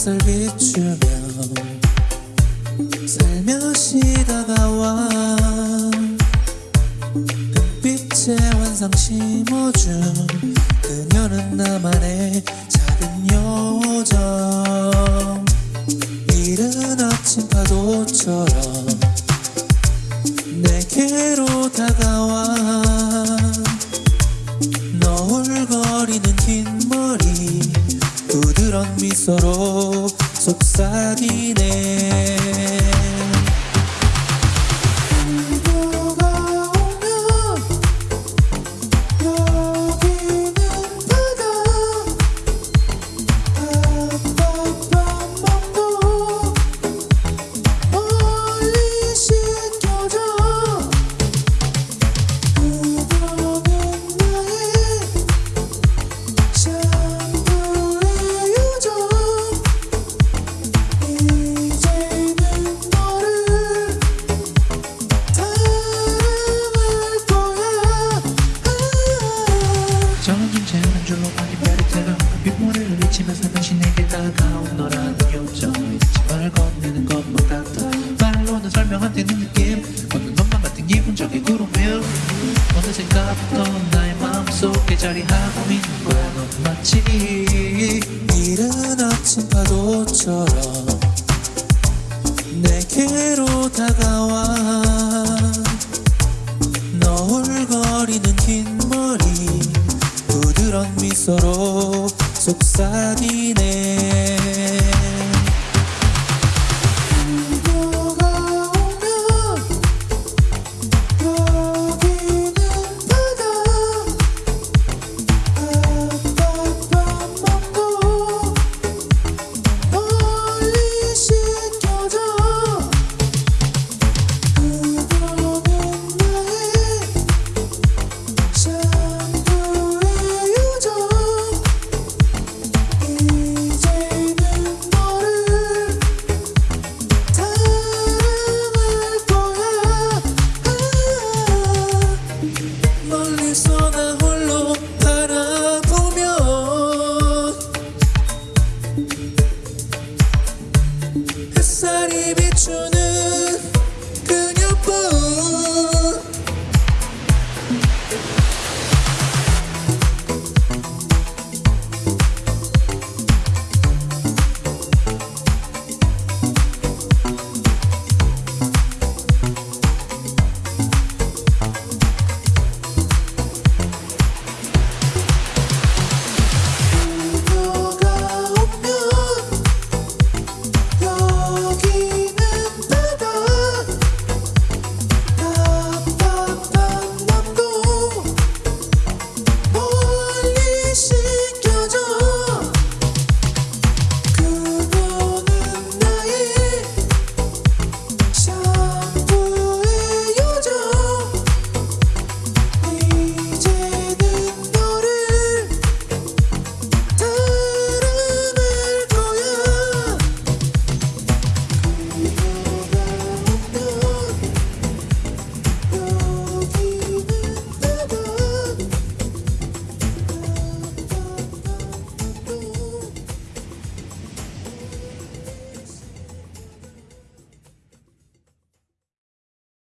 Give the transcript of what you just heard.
햇살 비추며 살며시 다가와 빛의 환상 심어준 그녀는 나만의 작은 요정. 이른 아침 파도처럼 내게로 다가와 너울거리는 긴 머리 부드러운 미소로 속삭이네 따가운 빗물을 잊히면서 당신에게 다가온 너라는 요정 이 집을 건네 는 것보다 더 말로는 설명 안 되는 느낌 걷는 것만 같은 기분적이 구름일 어느 생각부터 나의 마음속에 자리하고 있는 거야 넌 마치 이른 아침 파도처럼 내게로 다가와. 너울거리는 긴 머리. 그런 미소로 속삭이네.